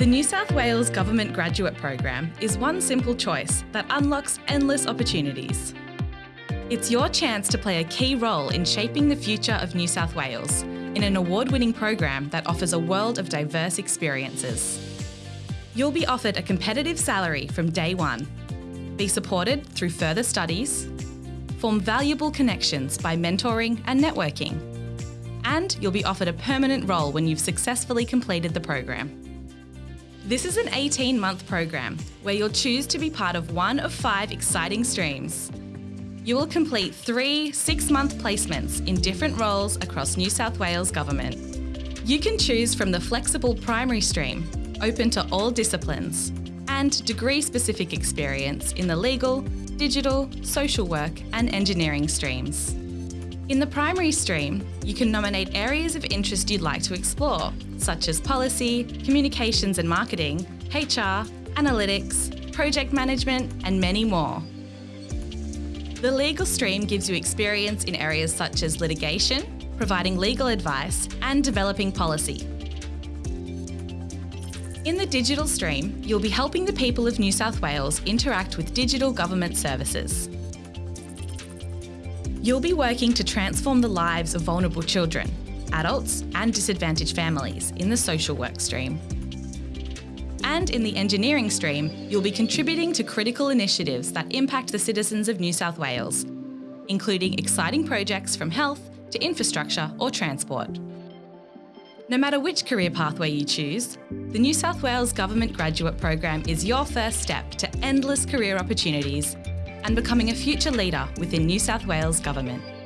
The New South Wales Government Graduate Program is one simple choice that unlocks endless opportunities. It's your chance to play a key role in shaping the future of New South Wales in an award-winning program that offers a world of diverse experiences. You'll be offered a competitive salary from day one, be supported through further studies, form valuable connections by mentoring and networking, and you'll be offered a permanent role when you've successfully completed the program. This is an 18-month program where you'll choose to be part of one of five exciting streams. You will complete three six-month placements in different roles across New South Wales Government. You can choose from the flexible primary stream, open to all disciplines, and degree-specific experience in the legal, digital, social work and engineering streams. In the primary stream, you can nominate areas of interest you'd like to explore, such as policy, communications and marketing, HR, analytics, project management, and many more. The legal stream gives you experience in areas such as litigation, providing legal advice, and developing policy. In the digital stream, you'll be helping the people of New South Wales interact with digital government services. You'll be working to transform the lives of vulnerable children, adults and disadvantaged families in the social work stream. And in the engineering stream, you'll be contributing to critical initiatives that impact the citizens of New South Wales, including exciting projects from health to infrastructure or transport. No matter which career pathway you choose, the New South Wales Government Graduate Program is your first step to endless career opportunities and becoming a future leader within New South Wales Government.